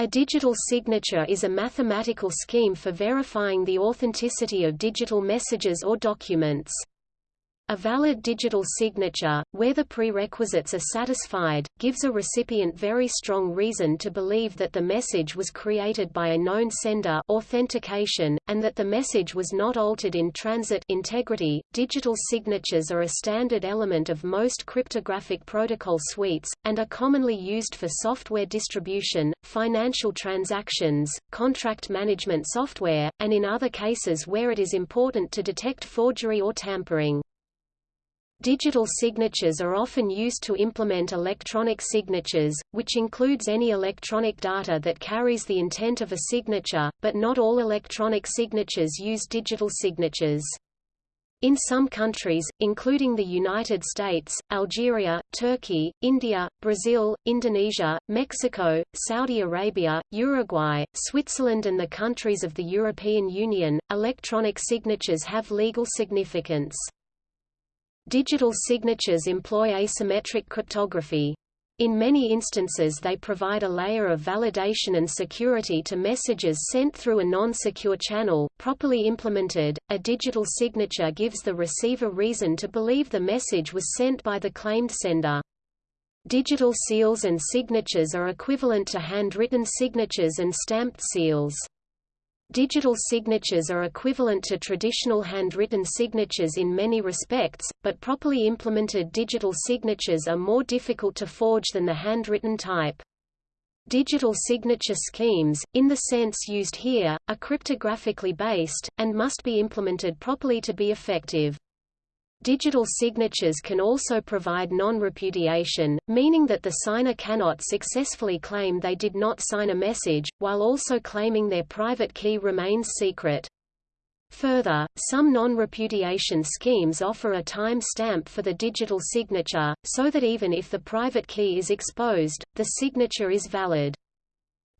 A digital signature is a mathematical scheme for verifying the authenticity of digital messages or documents. A valid digital signature, where the prerequisites are satisfied, gives a recipient very strong reason to believe that the message was created by a known sender authentication, and that the message was not altered in transit integrity. Digital signatures are a standard element of most cryptographic protocol suites, and are commonly used for software distribution, financial transactions, contract management software, and in other cases where it is important to detect forgery or tampering. Digital signatures are often used to implement electronic signatures, which includes any electronic data that carries the intent of a signature, but not all electronic signatures use digital signatures. In some countries, including the United States, Algeria, Turkey, India, Brazil, Indonesia, Mexico, Saudi Arabia, Uruguay, Switzerland and the countries of the European Union, electronic signatures have legal significance. Digital signatures employ asymmetric cryptography. In many instances they provide a layer of validation and security to messages sent through a non-secure channel. Properly implemented, a digital signature gives the receiver reason to believe the message was sent by the claimed sender. Digital seals and signatures are equivalent to handwritten signatures and stamped seals. Digital signatures are equivalent to traditional handwritten signatures in many respects, but properly implemented digital signatures are more difficult to forge than the handwritten type. Digital signature schemes, in the sense used here, are cryptographically based, and must be implemented properly to be effective. Digital signatures can also provide non-repudiation, meaning that the signer cannot successfully claim they did not sign a message, while also claiming their private key remains secret. Further, some non-repudiation schemes offer a time stamp for the digital signature, so that even if the private key is exposed, the signature is valid.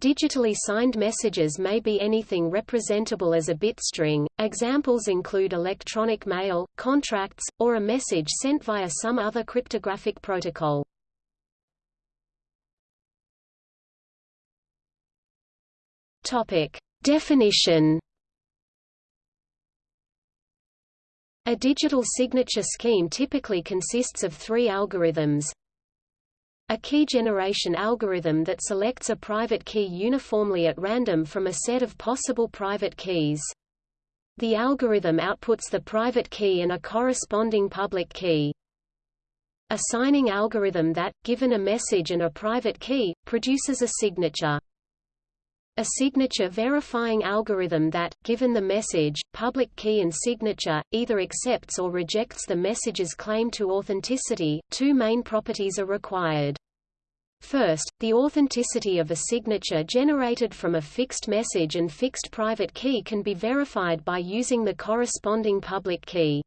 Digitally signed messages may be anything representable as a bit string. Examples include electronic mail, contracts, or a message sent via some other cryptographic protocol. Topic: Definition. A digital signature scheme typically consists of three algorithms, a key generation algorithm that selects a private key uniformly at random from a set of possible private keys. The algorithm outputs the private key and a corresponding public key. A signing algorithm that, given a message and a private key, produces a signature. A signature verifying algorithm that, given the message, public key and signature, either accepts or rejects the message's claim to authenticity. Two main properties are required. First, the authenticity of a signature generated from a fixed message and fixed private key can be verified by using the corresponding public key.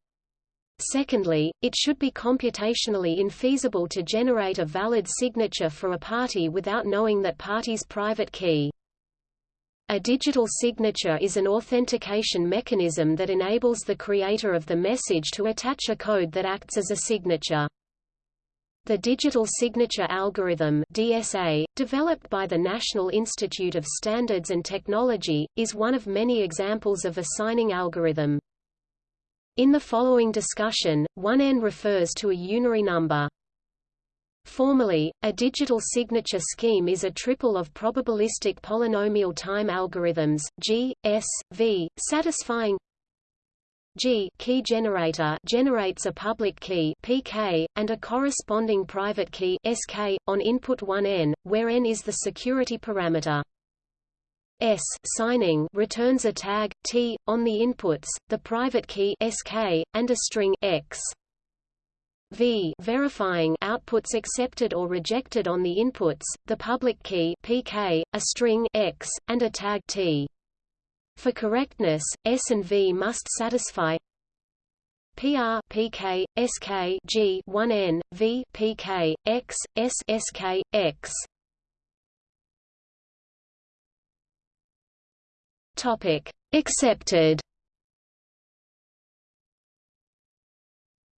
Secondly, it should be computationally infeasible to generate a valid signature for a party without knowing that party's private key. A digital signature is an authentication mechanism that enables the creator of the message to attach a code that acts as a signature. The Digital Signature Algorithm DSA, developed by the National Institute of Standards and Technology, is one of many examples of a signing algorithm. In the following discussion, 1n refers to a unary number. Formally, a digital signature scheme is a triple of probabilistic polynomial time algorithms, G, S, V, satisfying G key generator generates a public key PK, and a corresponding private key SK, on input 1n, where n is the security parameter. S signing returns a tag T on the inputs, the private key SK, and a string X. V verifying outputs accepted or rejected on the inputs, the public key PK, a string X, and a tag T. For correctness, S and V must satisfy PR PK SK G 1N V PK X S SK X. Topic accepted.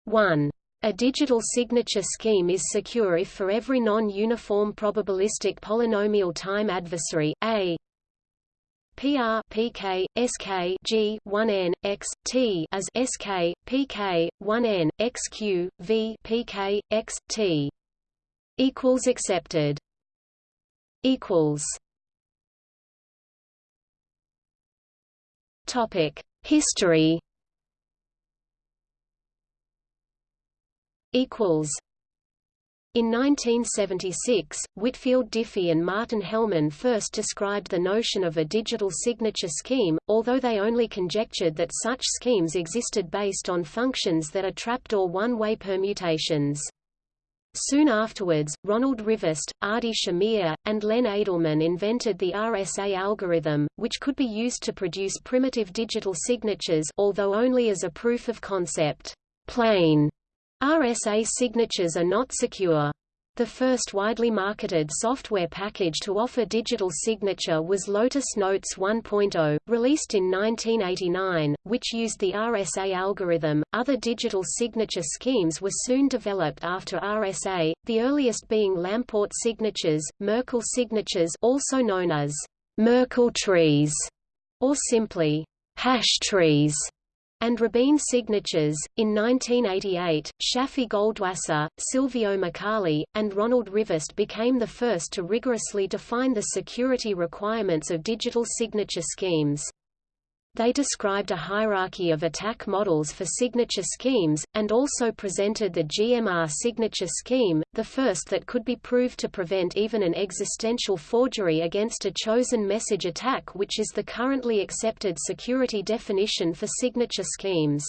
1 A digital signature scheme is secure if for every non-uniform probabilistic polynomial time adversary, a. PR PK SK G 1n x T as SK PK 1n XQ V PK x T equals accepted. Equals. Topic. History equals in 1976, Whitfield Diffie and Martin Hellman first described the notion of a digital signature scheme, although they only conjectured that such schemes existed based on functions that are trapdoor one-way permutations. Soon afterwards, Ronald Rivest, Adi Shamir, and Len Adleman invented the RSA algorithm, which could be used to produce primitive digital signatures although only as a proof of concept. Plain RSA signatures are not secure. The first widely marketed software package to offer digital signature was Lotus Notes 1.0, released in 1989, which used the RSA algorithm. Other digital signature schemes were soon developed after RSA, the earliest being Lamport signatures, Merkle signatures, also known as Merkle trees, or simply hash trees and Rabin signatures. In 1988, Shafi Goldwasser, Silvio Micali, and Ronald Rivest became the first to rigorously define the security requirements of digital signature schemes. They described a hierarchy of attack models for signature schemes, and also presented the GMR signature scheme, the first that could be proved to prevent even an existential forgery against a chosen message attack which is the currently accepted security definition for signature schemes.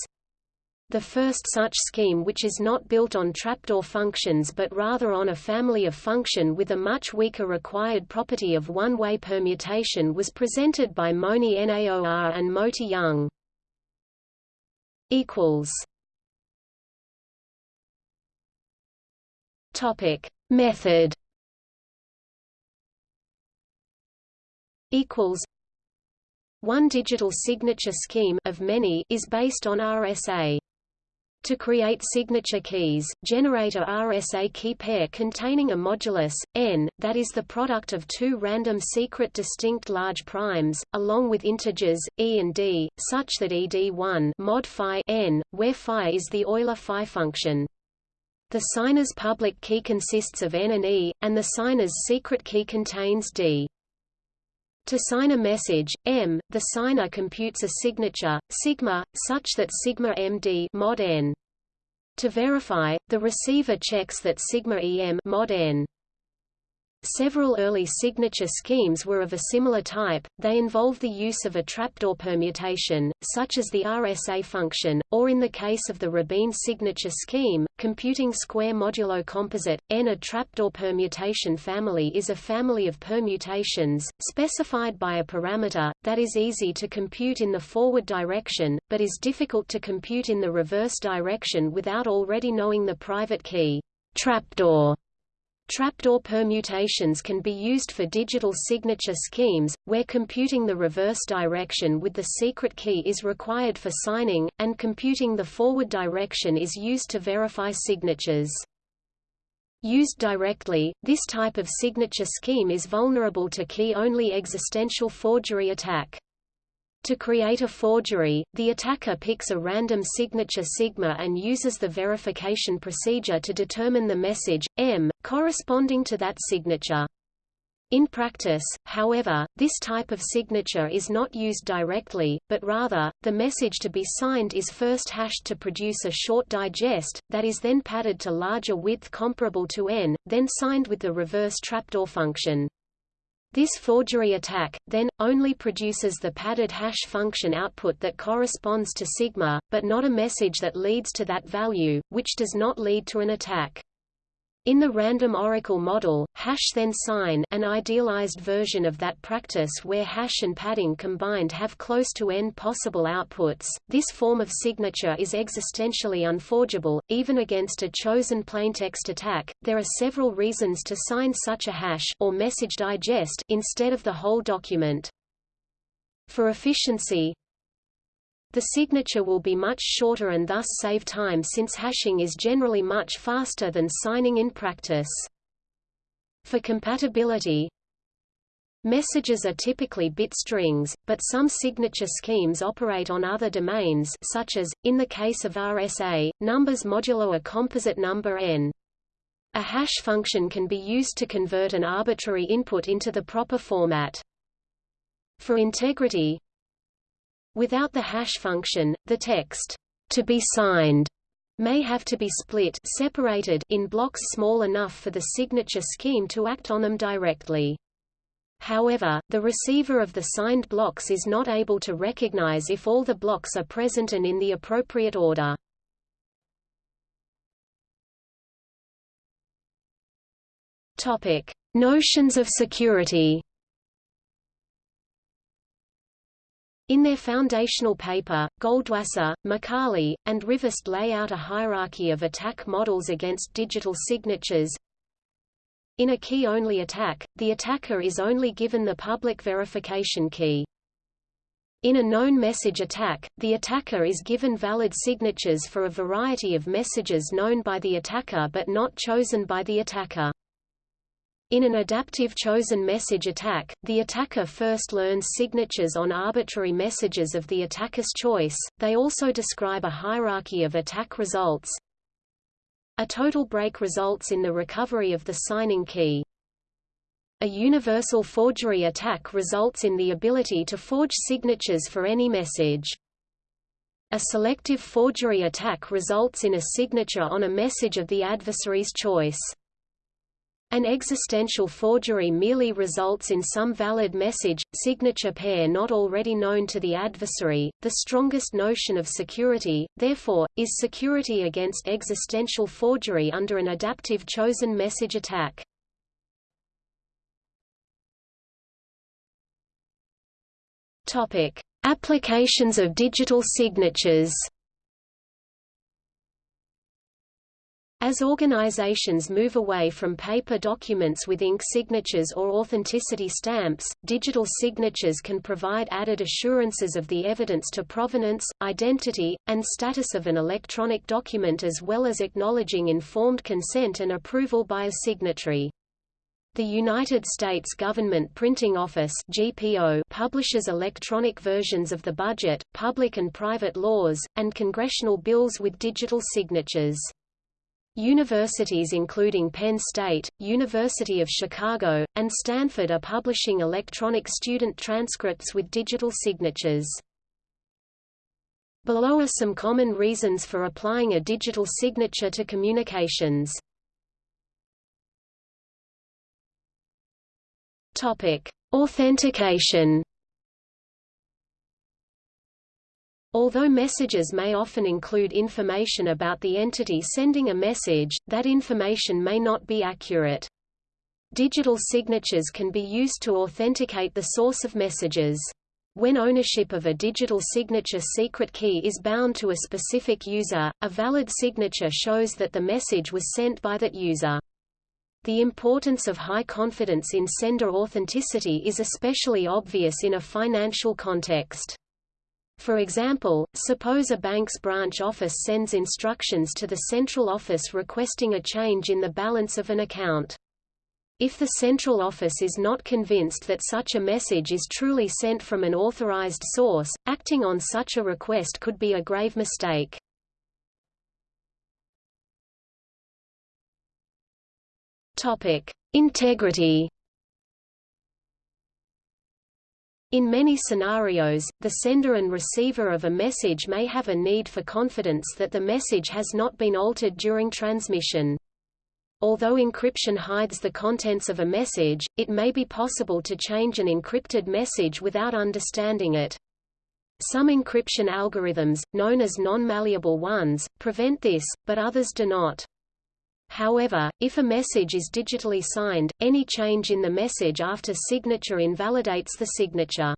The first such scheme which is not built on trapdoor functions but rather on a family of function with a much weaker required property of one-way permutation was presented by Moni Naor and Moti Yung. Topic Method equals one digital signature scheme of many is based on RSA. To create signature keys, generate a RSA key pair containing a modulus, n, that is the product of two random secret distinct large primes, along with integers, e and d, such that ed1 mod phi n, where phi is the Euler phi function. The signer's public key consists of n and e, and the signer's secret key contains d. To sign a message, M, the signer computes a signature, sigma, such that sigma MD mod n. To verify, the receiver checks that sigma EM mod n Several early signature schemes were of a similar type, they involve the use of a trapdoor permutation, such as the RSA function, or in the case of the Rabin signature scheme, computing square modulo composite, n. A trapdoor permutation family is a family of permutations, specified by a parameter, that is easy to compute in the forward direction, but is difficult to compute in the reverse direction without already knowing the private key. Trapdoor Trapdoor permutations can be used for digital signature schemes, where computing the reverse direction with the secret key is required for signing, and computing the forward direction is used to verify signatures. Used directly, this type of signature scheme is vulnerable to key-only existential forgery attack. To create a forgery, the attacker picks a random signature sigma and uses the verification procedure to determine the message, M, corresponding to that signature. In practice, however, this type of signature is not used directly, but rather, the message to be signed is first hashed to produce a short digest, that is then padded to larger width comparable to n, then signed with the reverse trapdoor function. This forgery attack, then, only produces the padded hash function output that corresponds to sigma, but not a message that leads to that value, which does not lead to an attack. In the random oracle model, hash then sign an idealized version of that practice where hash and padding combined have close to n possible outputs. This form of signature is existentially unforgeable, even against a chosen plaintext attack. There are several reasons to sign such a hash or message digest instead of the whole document. For efficiency, the signature will be much shorter and thus save time since hashing is generally much faster than signing in practice. For compatibility, Messages are typically bit strings, but some signature schemes operate on other domains such as, in the case of RSA, numbers modulo a composite number n. A hash function can be used to convert an arbitrary input into the proper format. For integrity, without the hash function, the text, to be signed, may have to be split separated in blocks small enough for the signature scheme to act on them directly. However, the receiver of the signed blocks is not able to recognize if all the blocks are present and in the appropriate order. Topic: Notions of security. In their foundational paper, Goldwasser, Micali, and Rivest lay out a hierarchy of attack models against digital signatures, in a key-only attack, the attacker is only given the public verification key. In a known message attack, the attacker is given valid signatures for a variety of messages known by the attacker but not chosen by the attacker. In an adaptive chosen message attack, the attacker first learns signatures on arbitrary messages of the attacker's choice. They also describe a hierarchy of attack results, a total break results in the recovery of the signing key. A universal forgery attack results in the ability to forge signatures for any message. A selective forgery attack results in a signature on a message of the adversary's choice. An existential forgery merely results in some valid message, signature pair not already known to the adversary. The strongest notion of security, therefore, is security against existential forgery under an adaptive chosen message attack. Topic: Applications of digital signatures. As organizations move away from paper documents with ink signatures or authenticity stamps, digital signatures can provide added assurances of the evidence to provenance, identity, and status of an electronic document as well as acknowledging informed consent and approval by a signatory. The United States Government Printing Office GPO publishes electronic versions of the budget, public and private laws, and congressional bills with digital signatures. Universities including Penn State, University of Chicago, and Stanford are publishing electronic student transcripts with digital signatures. Below are some common reasons for applying a digital signature to communications. Topic: Authentication Although messages may often include information about the entity sending a message, that information may not be accurate. Digital signatures can be used to authenticate the source of messages. When ownership of a digital signature secret key is bound to a specific user, a valid signature shows that the message was sent by that user. The importance of high confidence in sender authenticity is especially obvious in a financial context. For example, suppose a bank's branch office sends instructions to the central office requesting a change in the balance of an account. If the central office is not convinced that such a message is truly sent from an authorized source, acting on such a request could be a grave mistake. Topic: Integrity In many scenarios, the sender and receiver of a message may have a need for confidence that the message has not been altered during transmission. Although encryption hides the contents of a message, it may be possible to change an encrypted message without understanding it. Some encryption algorithms, known as non-malleable ones, prevent this, but others do not. However, if a message is digitally signed, any change in the message after signature invalidates the signature.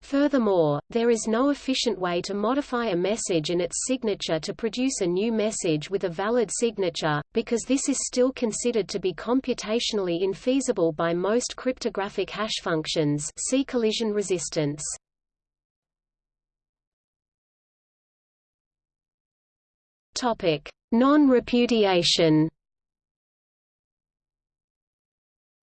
Furthermore, there is no efficient way to modify a message and its signature to produce a new message with a valid signature, because this is still considered to be computationally infeasible by most cryptographic hash functions see collision resistance. Topic: Non-repudiation.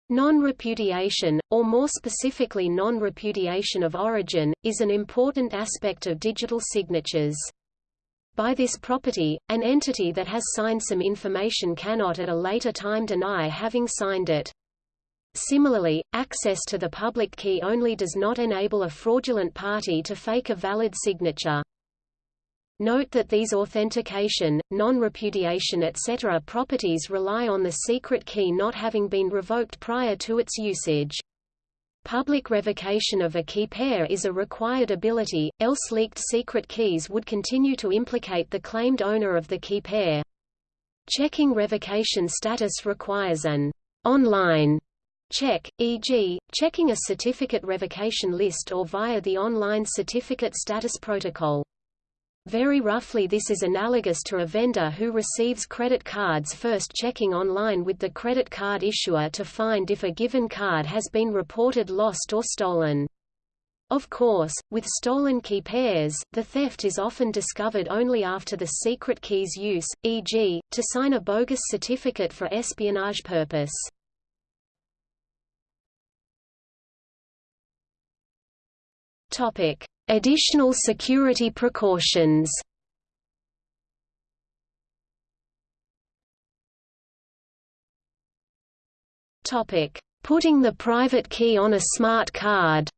Non-repudiation, or more specifically non-repudiation of origin, is an important aspect of digital signatures. By this property, an entity that has signed some information cannot at a later time deny having signed it. Similarly, access to the public key only does not enable a fraudulent party to fake a valid signature. Note that these authentication, non-repudiation etc. properties rely on the secret key not having been revoked prior to its usage. Public revocation of a key pair is a required ability, else leaked secret keys would continue to implicate the claimed owner of the key pair. Checking revocation status requires an online check, e.g., checking a certificate revocation list or via the online certificate status protocol. Very roughly this is analogous to a vendor who receives credit cards first checking online with the credit card issuer to find if a given card has been reported lost or stolen. Of course, with stolen key pairs, the theft is often discovered only after the secret key's use, e.g., to sign a bogus certificate for espionage purpose. Topic: Additional security precautions Topic: Putting the private key on a smart card.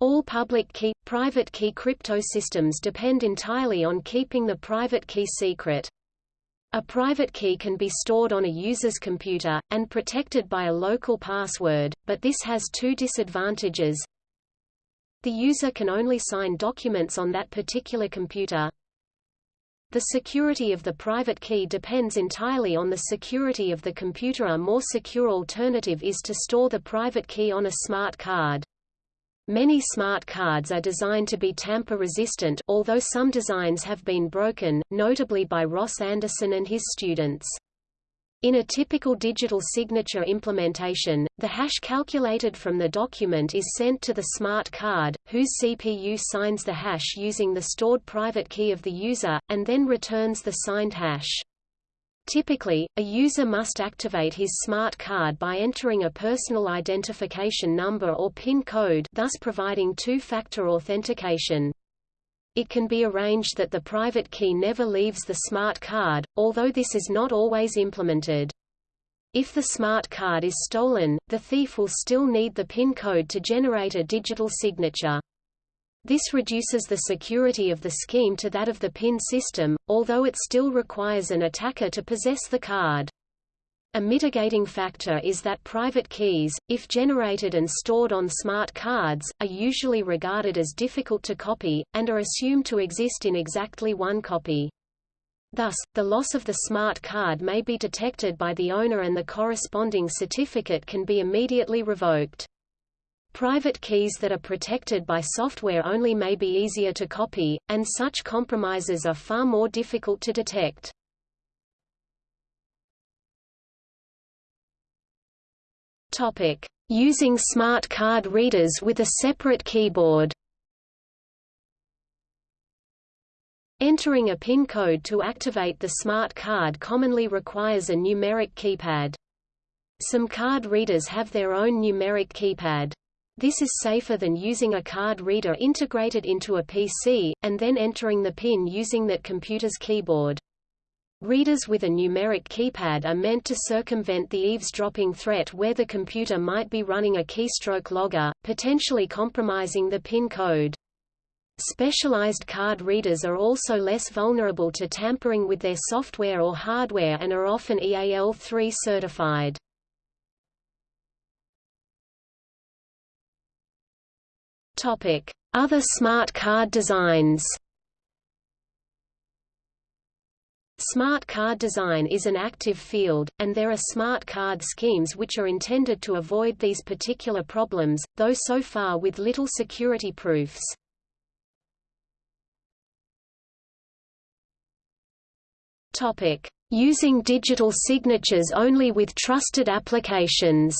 All public key, private key crypto systems depend entirely on keeping the private key secret. A private key can be stored on a user's computer, and protected by a local password, but this has two disadvantages. The user can only sign documents on that particular computer. The security of the private key depends entirely on the security of the computer. A more secure alternative is to store the private key on a smart card. Many smart cards are designed to be tamper-resistant although some designs have been broken, notably by Ross Anderson and his students. In a typical digital signature implementation, the hash calculated from the document is sent to the smart card, whose CPU signs the hash using the stored private key of the user, and then returns the signed hash. Typically, a user must activate his smart card by entering a personal identification number or PIN code thus providing two-factor authentication. It can be arranged that the private key never leaves the smart card, although this is not always implemented. If the smart card is stolen, the thief will still need the PIN code to generate a digital signature. This reduces the security of the scheme to that of the PIN system, although it still requires an attacker to possess the card. A mitigating factor is that private keys, if generated and stored on smart cards, are usually regarded as difficult to copy, and are assumed to exist in exactly one copy. Thus, the loss of the smart card may be detected by the owner and the corresponding certificate can be immediately revoked. Private keys that are protected by software only may be easier to copy, and such compromises are far more difficult to detect. Topic: Using smart card readers with a separate keyboard. Entering a PIN code to activate the smart card commonly requires a numeric keypad. Some card readers have their own numeric keypad. This is safer than using a card reader integrated into a PC, and then entering the PIN using that computer's keyboard. Readers with a numeric keypad are meant to circumvent the eavesdropping threat where the computer might be running a keystroke logger, potentially compromising the PIN code. Specialized card readers are also less vulnerable to tampering with their software or hardware and are often EAL3 certified. Other smart card designs. Smart card design is an active field, and there are smart card schemes which are intended to avoid these particular problems, though so far with little security proofs. Using digital signatures only with trusted applications.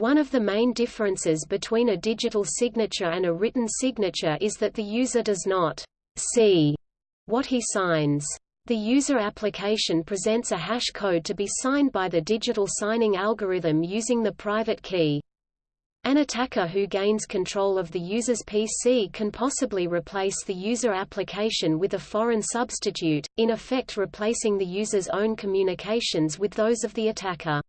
One of the main differences between a digital signature and a written signature is that the user does not see what he signs. The user application presents a hash code to be signed by the digital signing algorithm using the private key. An attacker who gains control of the user's PC can possibly replace the user application with a foreign substitute, in effect replacing the user's own communications with those of the attacker.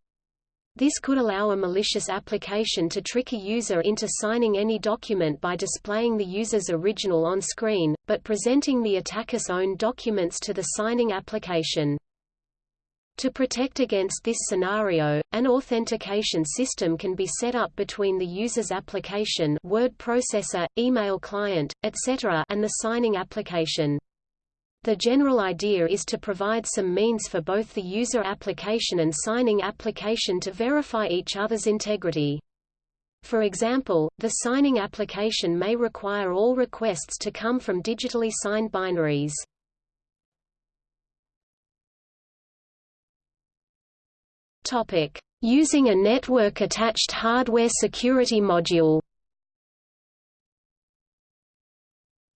This could allow a malicious application to trick a user into signing any document by displaying the user's original on screen, but presenting the attacker's own documents to the signing application. To protect against this scenario, an authentication system can be set up between the user's application word processor, email client, etc. and the signing application. The general idea is to provide some means for both the user application and signing application to verify each other's integrity. For example, the signing application may require all requests to come from digitally signed binaries. Topic: Using a network-attached hardware security module.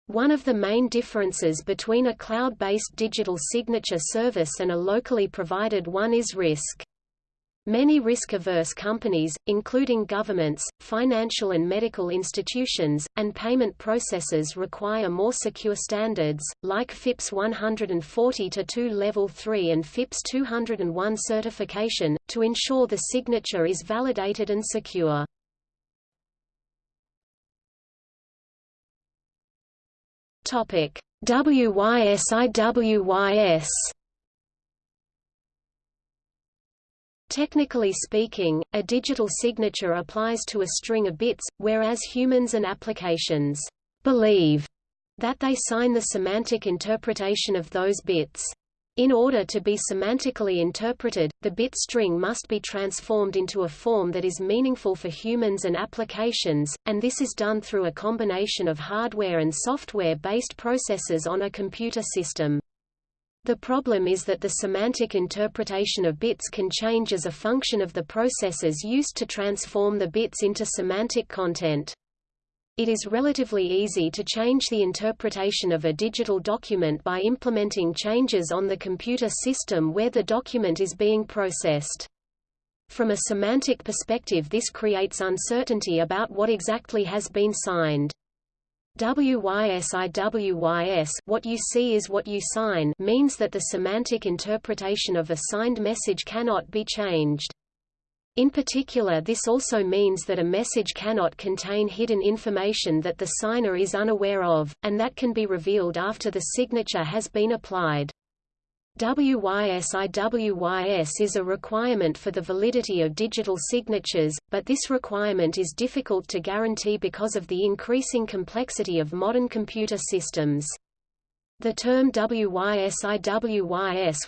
One of the main differences between a cloud-based digital signature service and a locally provided one is risk. Many risk-averse companies, including governments, financial and medical institutions, and payment processors require more secure standards, like FIPS 140-2 Level 3 and FIPS 201 certification, to ensure the signature is validated and secure. WYSIWYS Technically speaking, a digital signature applies to a string of bits, whereas humans and applications believe that they sign the semantic interpretation of those bits. In order to be semantically interpreted, the bit string must be transformed into a form that is meaningful for humans and applications, and this is done through a combination of hardware and software-based processes on a computer system. The problem is that the semantic interpretation of bits can change as a function of the processes used to transform the bits into semantic content. It is relatively easy to change the interpretation of a digital document by implementing changes on the computer system where the document is being processed. From a semantic perspective this creates uncertainty about what exactly has been signed. WYSIWYS what you see is what you sign means that the semantic interpretation of a signed message cannot be changed. In particular this also means that a message cannot contain hidden information that the signer is unaware of, and that can be revealed after the signature has been applied. WYSIWYS is a requirement for the validity of digital signatures, but this requirement is difficult to guarantee because of the increasing complexity of modern computer systems. The term WYSIWYS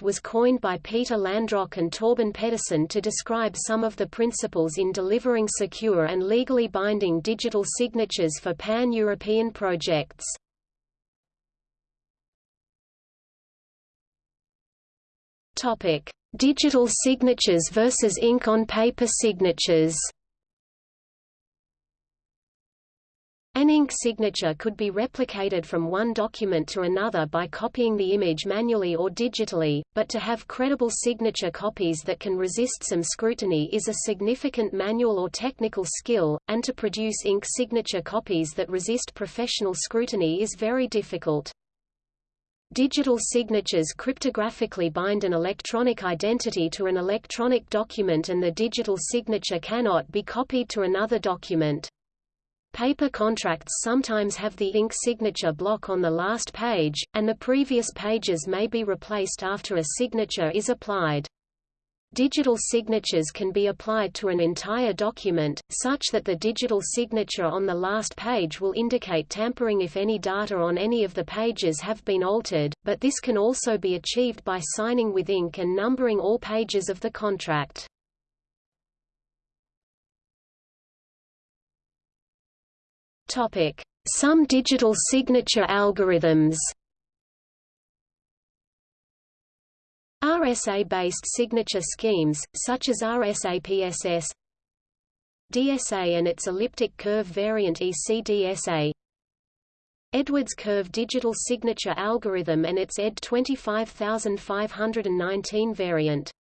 was coined by Peter Landrock and Torben Pedersen to describe some of the principles in delivering secure and legally binding digital signatures for pan-European projects. Topic: Digital signatures versus ink on paper signatures. An ink signature could be replicated from one document to another by copying the image manually or digitally, but to have credible signature copies that can resist some scrutiny is a significant manual or technical skill, and to produce ink signature copies that resist professional scrutiny is very difficult. Digital signatures cryptographically bind an electronic identity to an electronic document and the digital signature cannot be copied to another document. Paper contracts sometimes have the ink signature block on the last page, and the previous pages may be replaced after a signature is applied. Digital signatures can be applied to an entire document, such that the digital signature on the last page will indicate tampering if any data on any of the pages have been altered, but this can also be achieved by signing with ink and numbering all pages of the contract. Some digital signature algorithms RSA-based signature schemes, such as RSAPSS DSA and its elliptic curve variant ECDSA Edwards curve digital signature algorithm and its ED 25519 variant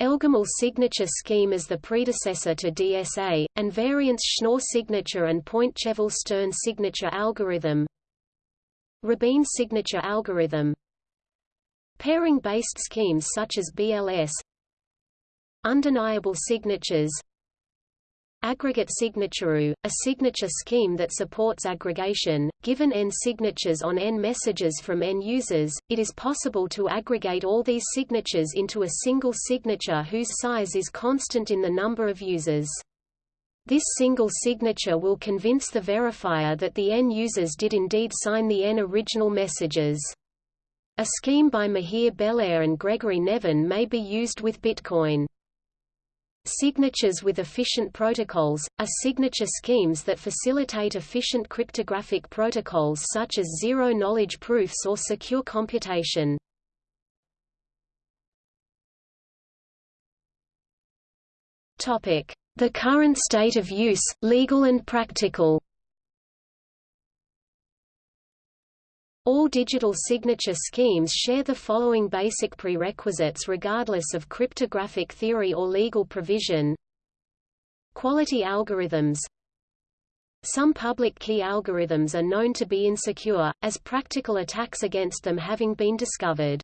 Elgamal signature scheme as the predecessor to DSA, and variants Schnorr signature and Pointcheval-Stern signature algorithm. Rabin signature algorithm. Pairing-based schemes such as BLS Undeniable signatures Aggregate signature, a signature scheme that supports aggregation. Given n signatures on n messages from n users, it is possible to aggregate all these signatures into a single signature whose size is constant in the number of users. This single signature will convince the verifier that the n users did indeed sign the n original messages. A scheme by Mihir Bellare and Gregory Neven may be used with Bitcoin. Signatures with efficient protocols, are signature schemes that facilitate efficient cryptographic protocols such as zero-knowledge proofs or secure computation. The current state of use, legal and practical All digital signature schemes share the following basic prerequisites regardless of cryptographic theory or legal provision. Quality algorithms Some public key algorithms are known to be insecure, as practical attacks against them having been discovered.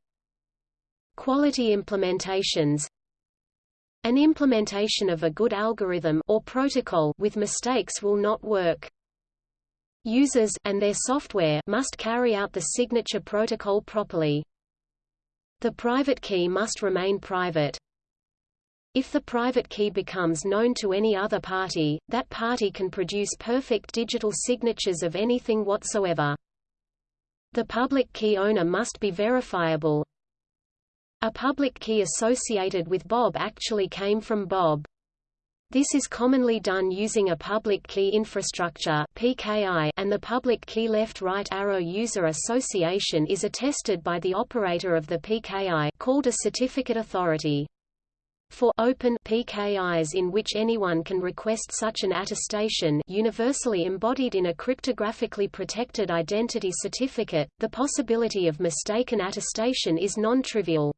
Quality implementations An implementation of a good algorithm or protocol with mistakes will not work. Users and their software must carry out the signature protocol properly. The private key must remain private. If the private key becomes known to any other party, that party can produce perfect digital signatures of anything whatsoever. The public key owner must be verifiable. A public key associated with Bob actually came from Bob. This is commonly done using a public key infrastructure (PKI), and the public key left-right arrow user association is attested by the operator of the PKI, called a certificate authority. For open PKIs in which anyone can request such an attestation universally embodied in a cryptographically protected identity certificate, the possibility of mistaken attestation is non-trivial.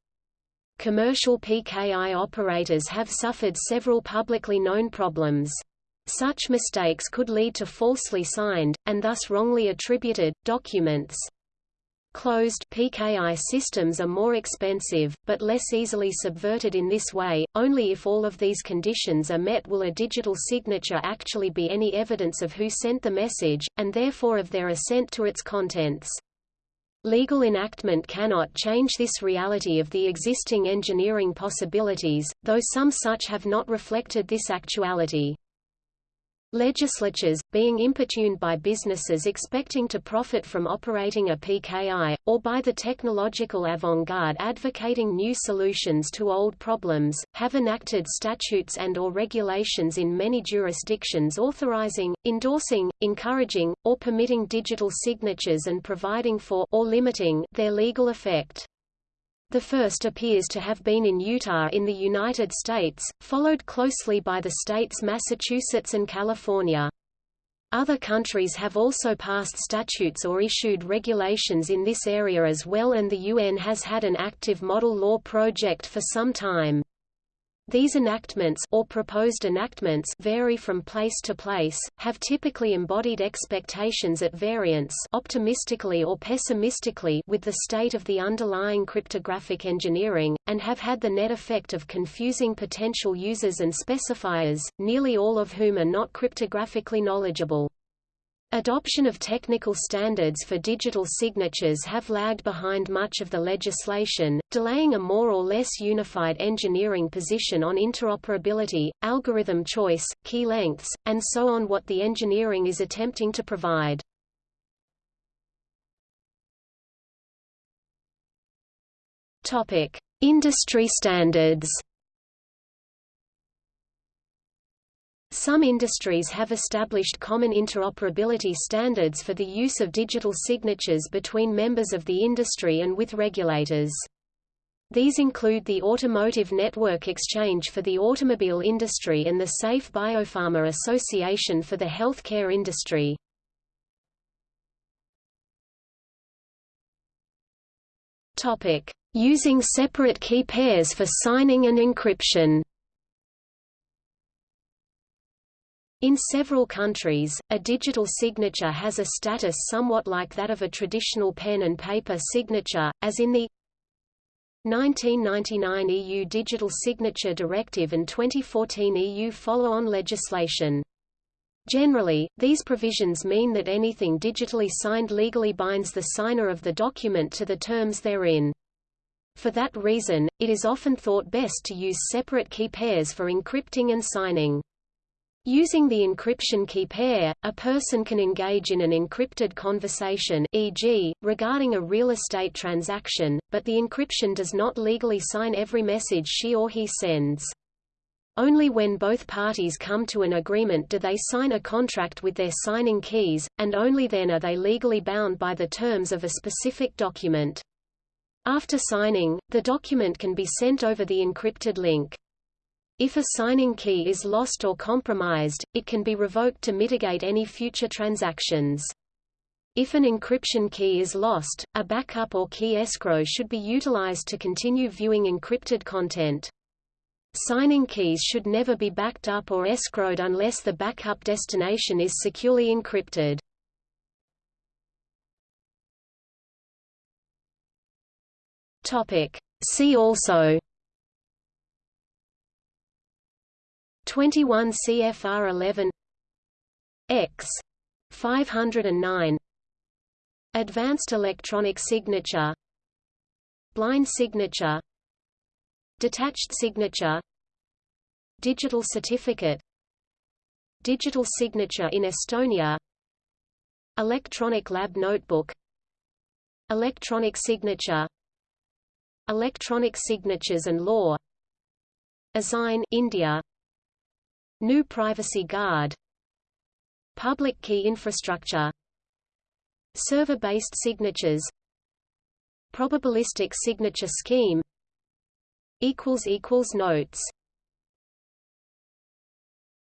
Commercial PKI operators have suffered several publicly known problems. Such mistakes could lead to falsely signed, and thus wrongly attributed, documents. Closed PKI systems are more expensive, but less easily subverted in this way. Only if all of these conditions are met will a digital signature actually be any evidence of who sent the message, and therefore of their assent to its contents. Legal enactment cannot change this reality of the existing engineering possibilities, though some such have not reflected this actuality. Legislatures, being importuned by businesses expecting to profit from operating a PKI, or by the technological avant-garde advocating new solutions to old problems, have enacted statutes and or regulations in many jurisdictions authorizing, endorsing, encouraging, or permitting digital signatures and providing for or limiting their legal effect. The first appears to have been in Utah in the United States, followed closely by the states Massachusetts and California. Other countries have also passed statutes or issued regulations in this area as well and the UN has had an active model law project for some time. These enactments or proposed enactments vary from place to place, have typically embodied expectations at variance optimistically or pessimistically with the state of the underlying cryptographic engineering, and have had the net effect of confusing potential users and specifiers, nearly all of whom are not cryptographically knowledgeable. Adoption of technical standards for digital signatures have lagged behind much of the legislation, delaying a more or less unified engineering position on interoperability, algorithm choice, key lengths, and so on what the engineering is attempting to provide. Industry standards Some industries have established common interoperability standards for the use of digital signatures between members of the industry and with regulators. These include the Automotive Network Exchange for the automobile industry and the Safe Biopharma Association for the healthcare industry. Topic: Using separate key pairs for signing and encryption. In several countries, a digital signature has a status somewhat like that of a traditional pen and paper signature, as in the 1999 EU Digital Signature Directive and 2014 EU follow-on legislation. Generally, these provisions mean that anything digitally signed legally binds the signer of the document to the terms therein. For that reason, it is often thought best to use separate key pairs for encrypting and signing. Using the encryption key pair, a person can engage in an encrypted conversation e.g., regarding a real estate transaction, but the encryption does not legally sign every message she or he sends. Only when both parties come to an agreement do they sign a contract with their signing keys, and only then are they legally bound by the terms of a specific document. After signing, the document can be sent over the encrypted link. If a signing key is lost or compromised, it can be revoked to mitigate any future transactions. If an encryption key is lost, a backup or key escrow should be utilized to continue viewing encrypted content. Signing keys should never be backed up or escrowed unless the backup destination is securely encrypted. See also 21 CFR 11 X. 509 Advanced electronic signature. Blind signature. Detached signature. Digital certificate. Digital signature in Estonia. Electronic lab notebook. Electronic signature. Electronic signatures and law. eSign India GNU Privacy Guard Public key infrastructure Server-based signatures Probabilistic signature scheme Notes